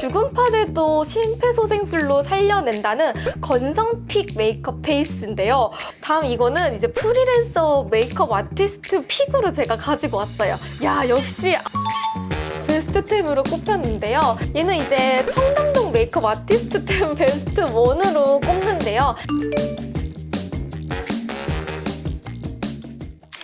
죽음판에도 심폐소생술로 살려낸다는 건성 pick 메이크업 베이스인데요. 다음 이거는 이제 프리랜서 메이크업 아티스트 pick으로 제가 가지고 왔어요. 야 역시 베스트템으로 꼽혔는데요. 얘는 이제 청담동 메이크업 아티스트템 베스트 1으로 꼽는데요.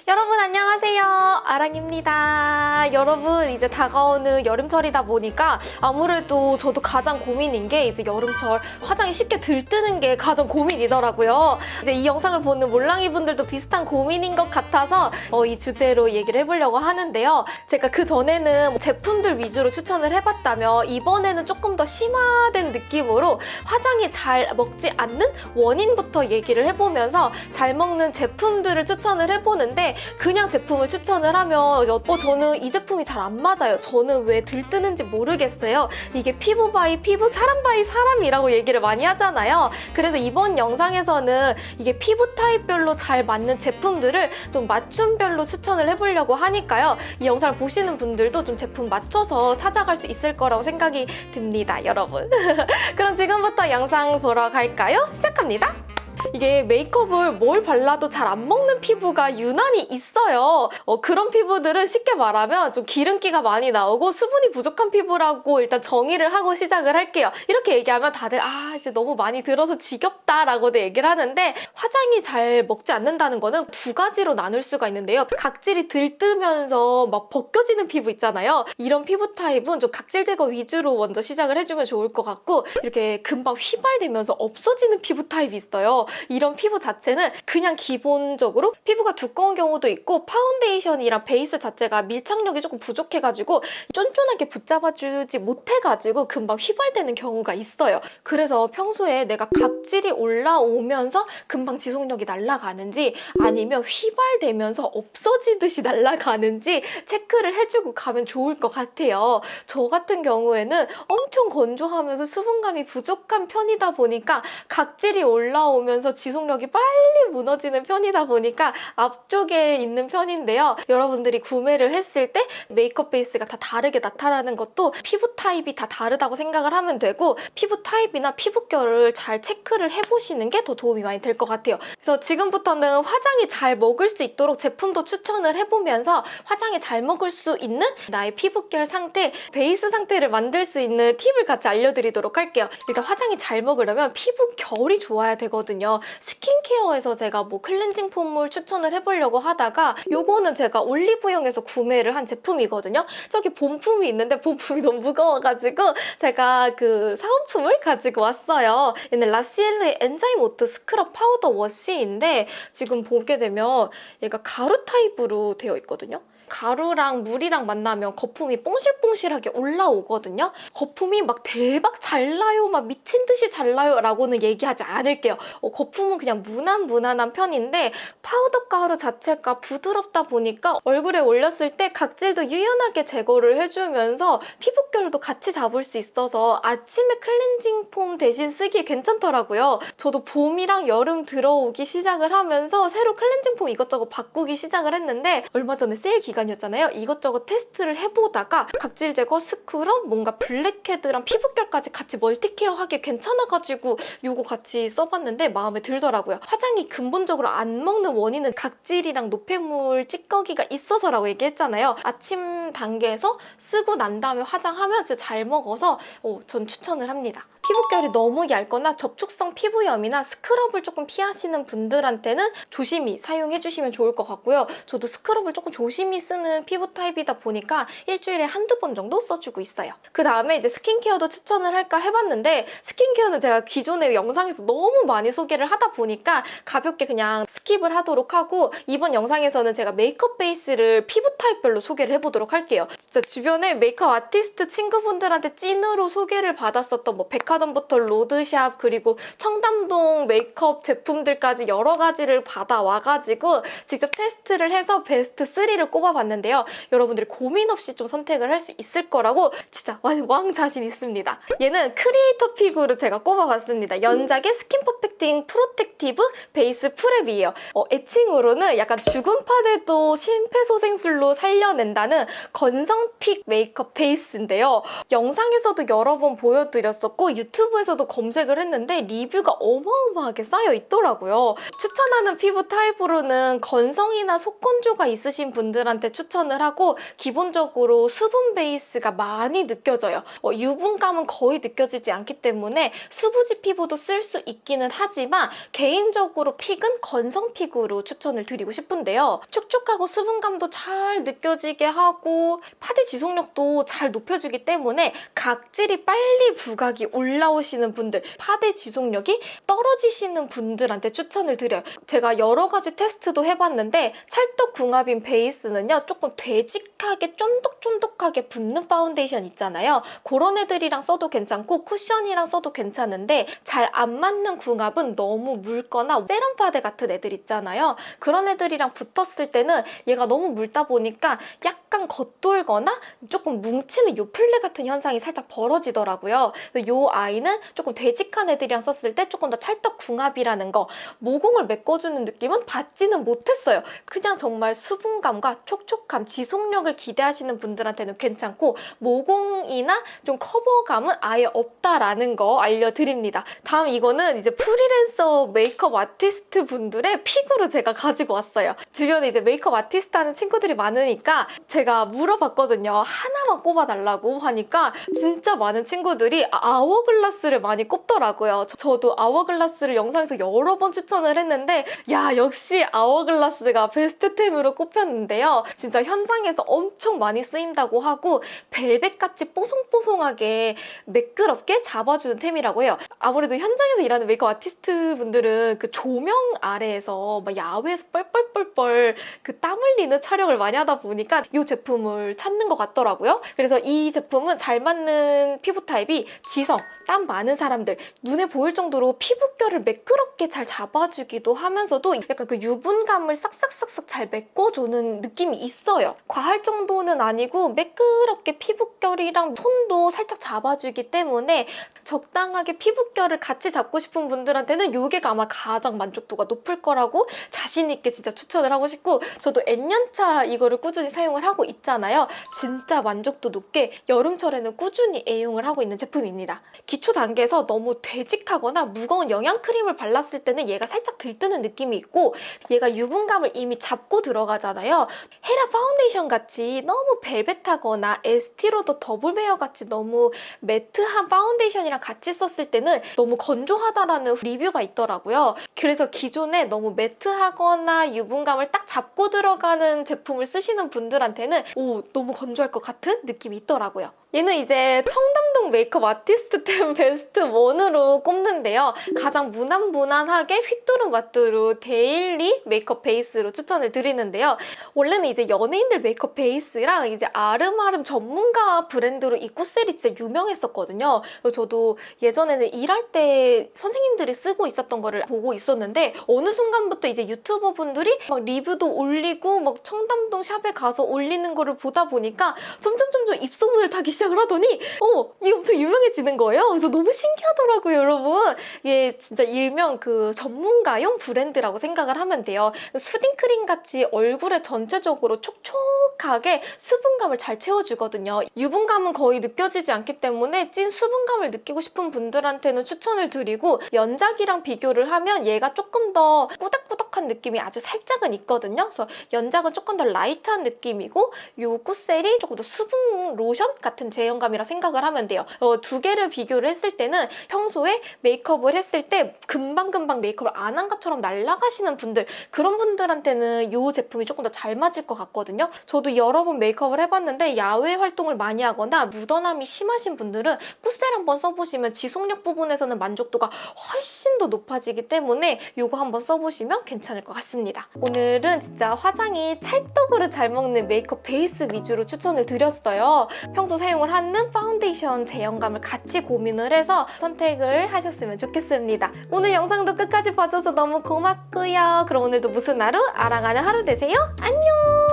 여러분 안녕하세요. 아랑입니다. 여러분 이제 다가오는 여름철이다 보니까 아무래도 저도 가장 고민인 게 이제 여름철 화장이 쉽게 들뜨는 게 가장 고민이더라고요. 이제 이 영상을 보는 몰랑이 분들도 비슷한 고민인 것 같아서 어, 이 주제로 얘기를 해보려고 하는데요. 제가 그 전에는 제품들 위주로 추천을 해봤다면 이번에는 조금 더 심화된 느낌으로 화장이 잘 먹지 않는 원인부터 얘기를 해보면서 잘 먹는 제품들을 추천을 해보는데 그냥 제품을 추천을 하면 어, 저는 이 제품이 잘 안 맞아요. 저는 왜 들뜨는지 모르겠어요. 이게 피부 by 피부, 사람 by 사람이라고 얘기를 많이 하잖아요. 그래서 이번 영상에서는 이게 피부 타입별로 잘 맞는 제품들을 좀 맞춤별로 추천을 해보려고 하니까요. 이 영상을 보시는 분들도 좀 제품 맞춰서 찾아갈 수 있을 거라고 생각이 듭니다, 여러분. 그럼 지금부터 영상 보러 갈까요? 시작합니다. 이게 메이크업을 뭘 발라도 잘 안 먹는 피부가 유난히 있어요. 어, 그런 피부들은 쉽게 말하면 좀 기름기가 많이 나오고 수분이 부족한 피부라고 일단 정의를 하고 시작을 할게요. 이렇게 얘기하면 다들 아 이제 너무 많이 들어서 지겹다라고도 얘기를 하는데 화장이 잘 먹지 않는다는 거는 두 가지로 나눌 수가 있는데요. 각질이 들뜨면서 막 벗겨지는 피부 있잖아요. 이런 피부 타입은 좀 각질 제거 위주로 먼저 시작을 해주면 좋을 것 같고 이렇게 금방 휘발되면서 없어지는 피부 타입이 있어요. 이런 피부 자체는 그냥 기본적으로 피부가 두꺼운 경우도 있고 파운데이션이랑 베이스 자체가 밀착력이 조금 부족해가지고 쫀쫀하게 붙잡아주지 못해가지고 금방 휘발되는 경우가 있어요. 그래서 평소에 내가 각질이 올라오면서 금방 지속력이 날아가는지 아니면 휘발되면서 없어지듯이 날아가는지 체크를 해주고 가면 좋을 것 같아요. 저 같은 경우에는 엄청 건조하면서 수분감이 부족한 편이다 보니까 각질이 올라오면 서 지속력이 빨리 무너지는 편이다 보니까 앞쪽에 있는 편인데요. 여러분들이 구매를 했을 때 메이크업 베이스가 다 다르게 나타나는 것도 피부 타입이 다 다르다고 생각을 하면 되고 피부 타입이나 피부결을 잘 체크를 해보시는 게 더 도움이 많이 될 것 같아요. 그래서 지금부터는 화장이 잘 먹을 수 있도록 제품도 추천을 해보면서 화장이 잘 먹을 수 있는 나의 피부결 상태, 베이스 상태를 만들 수 있는 팁을 같이 알려드리도록 할게요. 일단 화장이 잘 먹으려면 피부결이 좋아야 되거든요. 스킨케어에서 제가 뭐 클렌징 폼을 추천을 해보려고 하다가 요거는 제가 올리브영에서 구매를 한 제품이거든요. 저기 본품이 있는데 본품이 너무 무거워가지고 제가 그 사은품을 가지고 왔어요. 얘는 라시엘의 Enzyme Oat Scrub Powder Wash인데 지금 보게 되면 얘가 가루 타입으로 되어 있거든요. 가루랑 물이랑 만나면 거품이 뽕실뽕실하게 올라오거든요. 거품이 막 대박 잘 나요, 막 미친 듯이 잘 나요 라고는 얘기하지 않을게요. 어, 거품은 그냥 무난 무난한 편인데 파우더 가루 자체가 부드럽다 보니까 얼굴에 올렸을 때 각질도 유연하게 제거를 해주면서 피부결도 같이 잡을 수 있어서 아침에 클렌징 폼 대신 쓰기 괜찮더라고요. 저도 봄이랑 여름 들어오기 시작을 하면서 새로 클렌징 폼 이것저것 바꾸기 시작을 했는데 얼마 전에 세일 기간이었잖아요. 이것저것 테스트를 해보다가 각질 제거, 스크럽, 뭔가 블랙헤드랑 피부결까지 같이 multi-care 하기 괜찮아가지고 이거 같이 써봤는데 마음에 들더라고요. 화장이 근본적으로 안 먹는 원인은 각질이랑 노폐물 찌꺼기가 있어서라고 얘기했잖아요. 아침 단계에서 쓰고 난 다음에 화장하면 진짜 잘 먹어서 어, 전 추천을 합니다. 피부결이 너무 얇거나 접촉성 피부염이나 스크럽을 조금 피하시는 분들한테는 조심히 사용해주시면 좋을 것 같고요. 저도 스크럽을 조금 조심히 쓰는 피부 타입이다 보니까 일주일에 한두 번 정도 써주고 있어요. 그 다음에 이제 스킨케어도 추천을 할까 해봤는데 스킨케어는 제가 기존의 영상에서 너무 많이 소개를 하다 보니까 가볍게 그냥 skip을 하도록 하고 이번 영상에서는 제가 메이크업 베이스를 피부 타입별로 소개를 해보도록 할게요. 진짜 주변에 메이크업 아티스트 친구분들한테 찐으로 소개를 받았었던 뭐 백화점부터 로드샵 그리고 청담동 메이크업 제품들까지 여러 가지를 받아와가지고 직접 테스트를 해서 베스트 3를 꼽아봤어요. 뽑아봤는데요. 여러분들이 고민 없이 좀 선택을 할 수 있을 거라고 진짜 왕, 왕 자신 있습니다. 얘는 creator pick으로 제가 꼽아봤습니다. 연작의 Skin Perfecting Protective Base Prep이에요. 어, 애칭으로는 약간 죽은 파데도 심폐소생술로 살려낸다는 건성 pick 메이크업 베이스인데요. 영상에서도 여러 번 보여드렸었고 유튜브에서도 검색을 했는데 리뷰가 어마어마하게 쌓여 있더라고요. 추천하는 피부 타입으로는 건성이나 속건조가 있으신 분들한테 추천을 하고 기본적으로 수분 베이스가 많이 느껴져요. 어, 유분감은 거의 느껴지지 않기 때문에 수부지 피부도 쓸 수 있기는 하지만 개인적으로 pick은 건성 pick으로 추천을 드리고 싶은데요. 촉촉하고 수분감도 잘 느껴지게 하고 파데 지속력도 잘 높여주기 때문에 각질이 빨리 부각이 올라 오시는 분들 파데 지속력이 떨어지시는 분들한테 추천을 드려요. 제가 여러 가지 테스트도 해봤는데 찰떡궁합인 베이스는요 조금 되직하게 쫀득쫀득하게 붙는 파운데이션 있잖아요. 그런 애들이랑 써도 괜찮고 쿠션이랑 써도 괜찮은데 잘 안 맞는 궁합은 너무 묽거나 세럼 파데 같은 애들 있잖아요. 그런 애들이랑 붙었을 때는 얘가 너무 묽다 보니까 약간 겉돌거나 조금 뭉치는 요플레 같은 현상이 살짝 벌어지더라고요. 이 아이는 조금 되직한 애들이랑 썼을 때 조금 더 찰떡궁합이라는 거 모공을 메꿔주는 느낌은 받지는 못했어요. 그냥 정말 수분감과 촉촉함, 지속력을 기대하시는 분들한테는 괜찮고 모공이나 좀 커버감은 아예 없다라는 거 알려드립니다. 다음 이거는 이제 프리랜서 메이크업 아티스트 분들의 pick으로 제가 가지고 왔어요. 주변에 이제 메이크업 아티스트 하는 친구들이 많으니까 제가 물어봤거든요. 하나만 꼽아달라고 하니까 진짜 많은 친구들이 아 워글라스를 많이 꼽더라고요. 저도 아워글라스를 영상에서 여러 번 추천을 했는데 야 역시 아워글라스가 베스트템으로 꼽혔는데요. 진짜 현장에서 엄청 많이 쓰인다고 하고 벨벳같이 뽀송뽀송하게 매끄럽게 잡아주는 템이라고 해요. 아무래도 현장에서 일하는 메이크업 아티스트 분들은 그 조명 아래에서 막 야외에서 뻘뻘뻘뻘 그 땀 흘리는 촬영을 많이 하다 보니까 이 제품을 찾는 것 같더라고요. 그래서 이 제품은 잘 맞는 피부 타입이 지성, 땀 많은 사람들 눈에 보일 정도로 피부결을 매끄럽게 잘 잡아주기도 하면서도 약간 그 유분감을 싹싹싹싹 잘 메꿔주는 느낌이 있어요. 과할 정도는 아니고 매끄럽게 피부결이랑 톤도 살짝 잡아주기 때문에 적당하게 피부결을 같이 잡고 싶은 분들한테는 이게 아마 가장 만족도가 높을 거라고 자신 있게 진짜 추천을 하고 싶고 저도 N년차 이거를 꾸준히 사용을 하고 있잖아요. 진짜 만족도 높게 여름철에는 꾸준히 애용을 하고 있는 제품입니다. 기초 단계에서 너무 되직하거나 무거운 영양 크림을 발랐을 때는 얘가 살짝 들뜨는 느낌이 있고 얘가 유분감을 이미 잡고 들어가잖아요. 헤라 파운데이션 같이 너무 벨벳하거나 에스티로더 Double Wear 같이 너무 매트한 파운데이션이랑 같이 썼을 때는 너무 건조하다라는 리뷰가 있더라고요. 그래서 기존에 너무 매트하거나 유분감을 딱 잡고 들어가는 제품을 쓰시는 분들한테는 오 너무 건조할 것 같은 느낌이 있더라고요. 얘는 이제 청담동 메이크업 아티스트템 베스트 1으로 꼽는데요. 가장 무난무난하게 휘뚜루마뚜루 데일리 메이크업 베이스로 추천을 드리는데요. 원래는 이제 연예인들 메이크업 베이스랑 이제 아름아름 전문가 브랜드로 이 꾸셀이 진짜 유명했었거든요. 저도 예전에는 일할 때 선생님들이 쓰고 있었던 거를 보고 있었는데 어느 순간부터 이제 유튜버 분들이 막 리뷰도 올리고 막 청담동 샵에 가서 올리는 거를 보다 보니까 점점 점점 입소문을 타기 시작을 하더니 어 이게 엄청 유명해지는 거예요. 그래서 너무 신기하더라고요, 여러분. 이게 진짜 일명 그 전문가용 브랜드라고 생각을 하면 돼요. soothing크림 같이 얼굴에 전체적으로 촉촉 하게 수분감을 잘 채워주거든요. 유분감은 거의 느껴지지 않기 때문에 찐 수분감을 느끼고 싶은 분들한테는 추천을 드리고 연작이랑 비교를 하면 얘가 조금 더 꾸덕꾸덕한 느낌이 아주 살짝은 있거든요. 그래서 연작은 조금 더 light한 느낌이고 요 꾸셀이 조금 더 수분 로션 같은 제형감이라 생각을 하면 돼요. 어, 두 개를 비교를 했을 때는 평소에 메이크업을 했을 때 금방금방 메이크업을 안 한 것처럼 날아가시는 분들 그런 분들한테는 이 제품이 조금 더 잘 맞을 것 같거든요. 저도 여러 번 메이크업을 해봤는데 야외 활동을 많이 하거나 묻어남이 심하신 분들은 꾸셀 한번 써보시면 지속력 부분에서는 만족도가 훨씬 더 높아지기 때문에 이거 한번 써보시면 괜찮을 것 같습니다. 오늘은 진짜 화장이 찰떡으로 잘 먹는 메이크업 베이스 위주로 추천을 드렸어요. 평소 사용을 하는 파운데이션 제형감을 같이 고민을 해서 선택을 하셨으면 좋겠습니다. 오늘 영상도 끝까지 봐줘서 너무 고맙고요. 그럼 오늘도 무슨 하루? 알아가는 하루 되세요. 안녕!